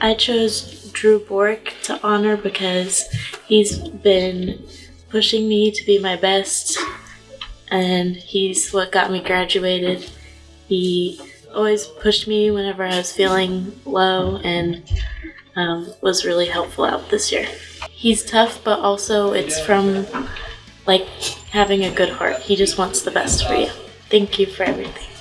I chose Drew Bork to honor because he's been pushing me to be my best, and he's what got me graduated. He always pushed me whenever I was feeling low and um, was really helpful out this year. He's tough, but also it's from like having a good heart. He just wants the best for you. Thank you for everything.